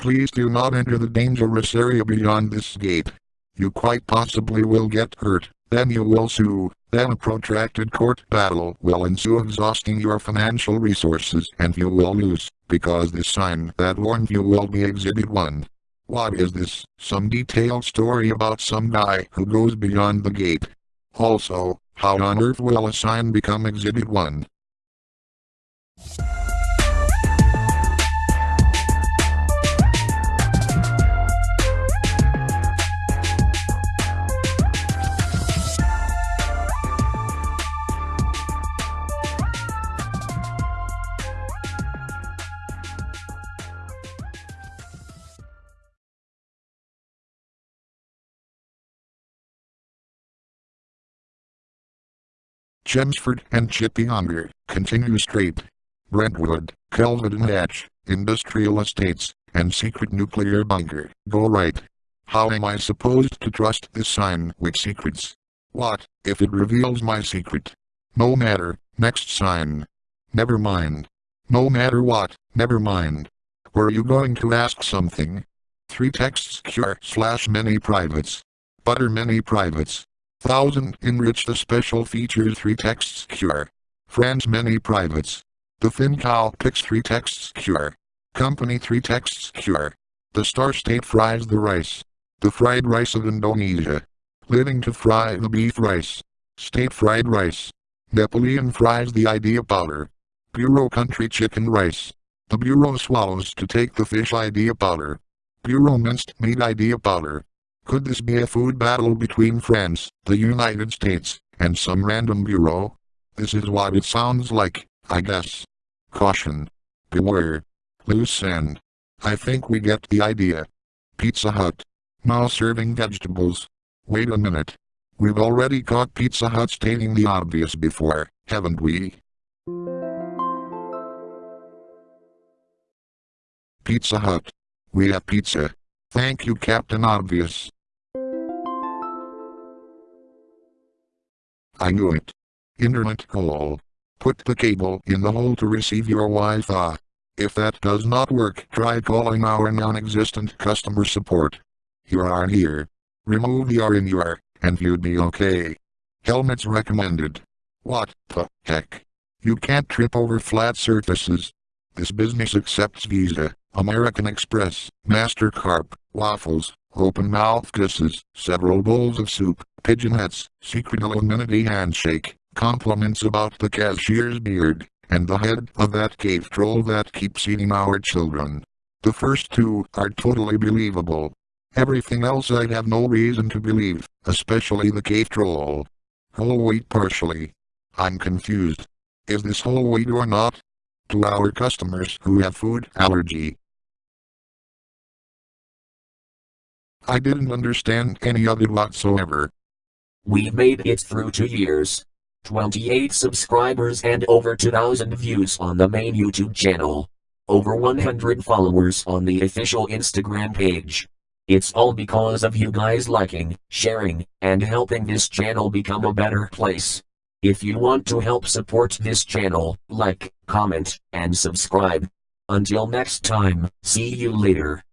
Please do not enter the dangerous area beyond this gate. You quite possibly will get hurt, then you will sue, then a protracted court battle will ensue exhausting your financial resources and you will lose, because the sign that warned you will be Exhibit 1. What is this? Some detailed story about some guy who goes beyond the gate. Also, how on earth will a sign become Exhibit 1? Chelmsford and Chippy Chippyonder, continue straight. Brentwood, Kelvin Hatch, Industrial Estates, and Secret Nuclear Bunker, go right. How am I supposed to trust this sign with secrets? What, if it reveals my secret? No matter, next sign. Never mind. No matter what, never mind. Were you going to ask something? Three texts cure slash many privates. Butter many privates. Thousand enrich the special features 3 texts cure. Friends many privates. The Cow picks 3 texts cure. Company 3 texts cure. The Star State fries the rice. The fried rice of Indonesia. Living to fry the beef rice. State fried rice. Napoleon fries the idea powder. Bureau country chicken rice. The Bureau swallows to take the fish idea powder. Bureau minced meat idea powder. Could this be a food battle between France, the United States, and some random bureau? This is what it sounds like, I guess. Caution. Beware. Loose end. I think we get the idea. Pizza Hut. Now serving vegetables. Wait a minute. We've already caught Pizza Hut stating the obvious before, haven't we? Pizza Hut. We have pizza. Thank you Captain Obvious. I knew it. Internet call. Put the cable in the hole to receive your Wi-Fi. If that does not work, try calling our non-existent customer support. You are here. Remove the R in your, and you'd be okay. Helmets recommended. What the heck? You can't trip over flat surfaces. This business accepts Visa, American Express, MasterCard, Waffles, open mouth kisses, several bowls of soup, pigeon hats, secret Illuminati handshake, compliments about the cashier's beard, and the head of that cave troll that keeps eating our children. The first two are totally believable. Everything else I have no reason to believe, especially the cave troll. Whole wheat partially. I'm confused. Is this whole wheat or not? To our customers who have food allergy, I didn't understand any of it whatsoever. We've made it through two years. 28 subscribers and over 2000 views on the main YouTube channel. Over 100 followers on the official Instagram page. It's all because of you guys liking, sharing, and helping this channel become a better place. If you want to help support this channel, like, comment, and subscribe. Until next time, see you later.